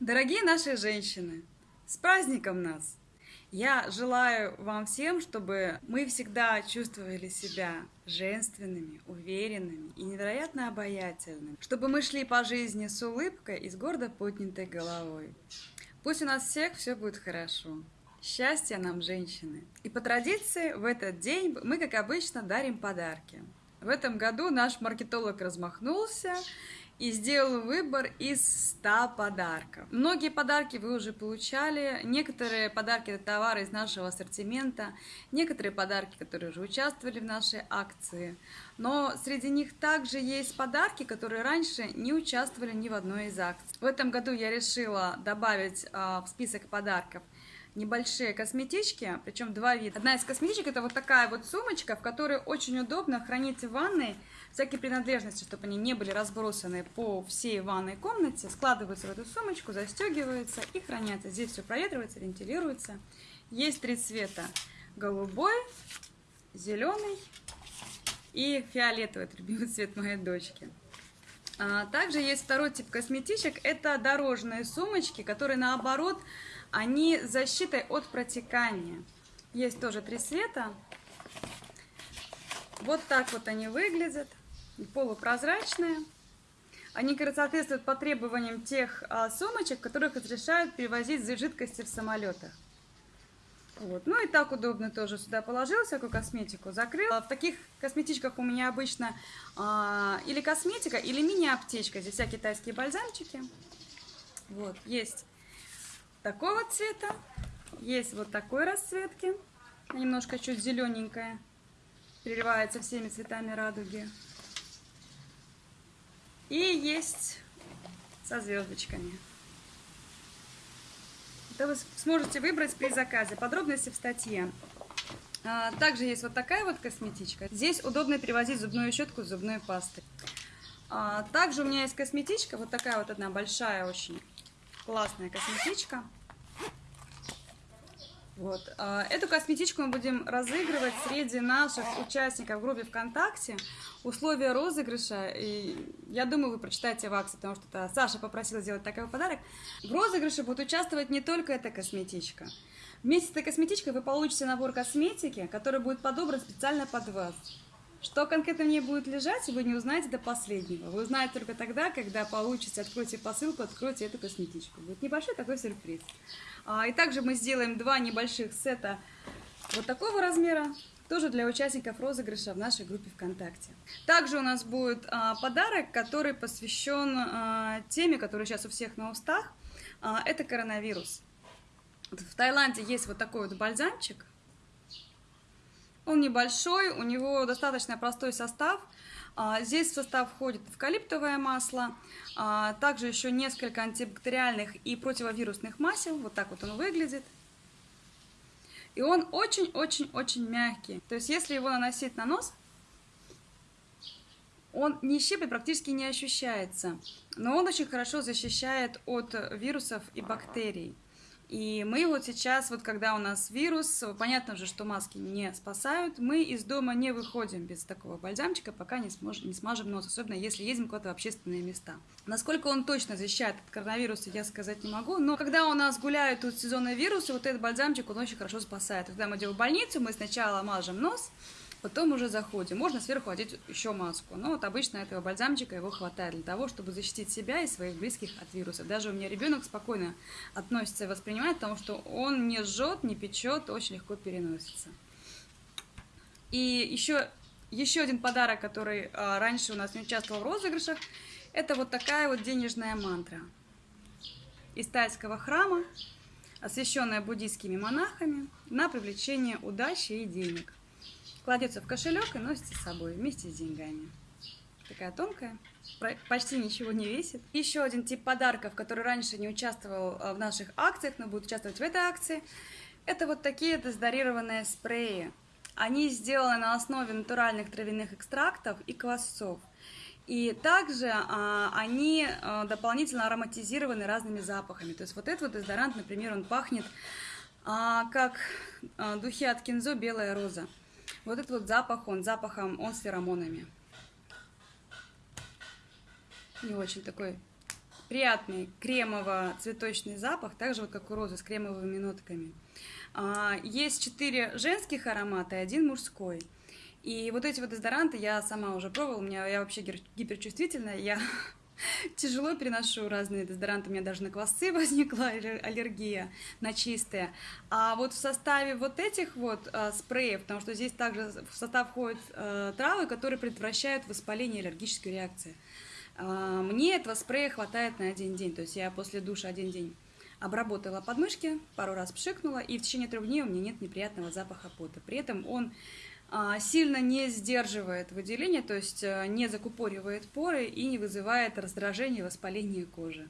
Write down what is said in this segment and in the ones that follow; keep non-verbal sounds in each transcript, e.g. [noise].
Дорогие наши женщины, с праздником нас! Я желаю вам всем, чтобы мы всегда чувствовали себя женственными, уверенными и невероятно обаятельными. Чтобы мы шли по жизни с улыбкой и с гордо поднятой головой. Пусть у нас всех все будет хорошо. Счастья нам, женщины! И по традиции в этот день мы, как обычно, дарим подарки. В этом году наш маркетолог размахнулся и сделал выбор из 100 подарков. Многие подарки вы уже получали, некоторые подарки это товары из нашего ассортимента, некоторые подарки, которые уже участвовали в нашей акции. Но среди них также есть подарки, которые раньше не участвовали ни в одной из акций. В этом году я решила добавить а, в список подарков небольшие косметички, причем два вида. Одна из косметичек это вот такая вот сумочка, в которой очень удобно хранить в ванной всякие принадлежности, чтобы они не были разбросаны по всей ванной комнате, складываются в эту сумочку, застегиваются и хранятся. Здесь все проветривается, вентилируется. Есть три цвета. Голубой, зеленый и фиолетовый, это любимый [laughs] цвет моей дочки. А, также есть второй тип косметичек, это дорожные сумочки, которые наоборот они с защитой от протекания. Есть тоже три цвета. Вот так вот они выглядят. Полупрозрачные. Они соответствуют по требованиям тех а, сумочек, которых разрешают перевозить жидкости в самолетах. Вот. Ну и так удобно тоже сюда положил всякую косметику, закрыл. В таких косметичках у меня обычно а, или косметика, или мини-аптечка. Здесь всякие китайские бальзамчики. Вот, есть такого цвета. Есть вот такой расцветки. Немножко чуть зелененькая. Переливается всеми цветами радуги. И есть со звездочками. Это вы сможете выбрать при заказе. Подробности в статье. А, также есть вот такая вот косметичка. Здесь удобно перевозить зубную щетку с зубной пастой. А, также у меня есть косметичка, вот такая вот одна большая очень классная косметичка. Вот. А, эту косметичку мы будем разыгрывать среди наших участников в группе ВКонтакте. Условия розыгрыша, и я думаю, вы прочитаете в акции, потому что это Саша попросила сделать такой подарок. В розыгрыше будет участвовать не только эта косметичка. Вместе с этой косметичкой вы получите набор косметики, который будет подобран специально под вас. Что конкретно в ней будет лежать, вы не узнаете до последнего. Вы узнаете только тогда, когда получите, откройте посылку, откройте эту косметичку. Будет небольшой такой сюрприз. А, и также мы сделаем два небольших сета вот такого размера, тоже для участников розыгрыша в нашей группе ВКонтакте. Также у нас будет а, подарок, который посвящен а, теме, которая сейчас у всех на устах. Это коронавирус. В Таиланде есть вот такой вот бальзамчик. Он небольшой, у него достаточно простой состав. А, здесь в состав входит эвкалиптовое масло, а, также еще несколько антибактериальных и противовирусных масел. Вот так вот он выглядит. И он очень-очень-очень мягкий. То есть если его наносить на нос, он не щиплет, практически не ощущается. Но он очень хорошо защищает от вирусов и бактерий. И мы вот сейчас, вот когда у нас вирус, понятно же, что маски не спасают, мы из дома не выходим без такого бальзамчика, пока не, сможем, не смажем нос, особенно если едем куда-то в общественные места. Насколько он точно защищает от коронавируса, я сказать не могу, но когда у нас гуляют тут сезонные вирусы, вот этот бальзамчик, он очень хорошо спасает. Когда мы идем в больницу, мы сначала мажем нос, потом уже заходим. Можно сверху одеть еще маску, но вот обычно этого бальзамчика его хватает для того, чтобы защитить себя и своих близких от вируса. Даже у меня ребенок спокойно относится и воспринимает, потому что он не жжет, не печет, очень легко переносится. И еще, еще один подарок, который а, раньше у нас не участвовал в розыгрышах, это вот такая вот денежная мантра из тайского храма, освященная буддийскими монахами на привлечение удачи и денег кладется в кошелек и носится с собой вместе с деньгами. Такая тонкая, почти ничего не весит. Еще один тип подарков, который раньше не участвовал э, в наших акциях, но будет участвовать в этой акции, это вот такие дезодорированные спреи. Они сделаны на основе натуральных травяных экстрактов и квасцов. И также а, они а, дополнительно ароматизированы разными запахами. То есть вот этот вот дезодорант, например, он пахнет а, как а, духи от кинзо «Белая роза». Вот этот вот запах, он запахом, он с феромонами. Не очень такой приятный кремово-цветочный запах, так же вот как у розы с кремовыми нотками. А, есть четыре женских аромата и один мужской. И вот эти вот дезодоранты я сама уже пробовала, у меня я вообще гиперчувствительная, я тяжело переношу разные дезодоранты, у меня даже на квасцы [laughs] возникла аллергия на чистые. А вот в составе вот этих вот э, спреев, потому что здесь также в состав входят э, травы, которые предотвращают воспаление и аллергическую реакцию. Э, мне этого спрея хватает на один день, то есть я после душа один день обработала подмышки, пару раз пшикнула, и в течение трех дней у меня нет неприятного запаха пота. При этом он сильно не сдерживает выделение, то есть э, не закупоривает поры и не вызывает раздражение и воспаление кожи.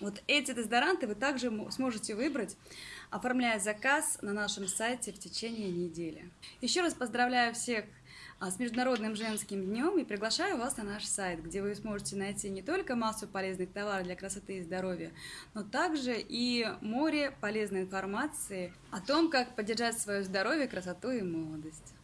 Вот эти дезодоранты вы также сможете выбрать, оформляя заказ на нашем сайте в течение недели. Еще раз поздравляю всех а, с Международным женским днем и приглашаю вас на наш сайт, где вы сможете найти не только массу полезных товаров для красоты и здоровья, но также и море полезной информации о том, как поддержать свое здоровье, красоту и молодость.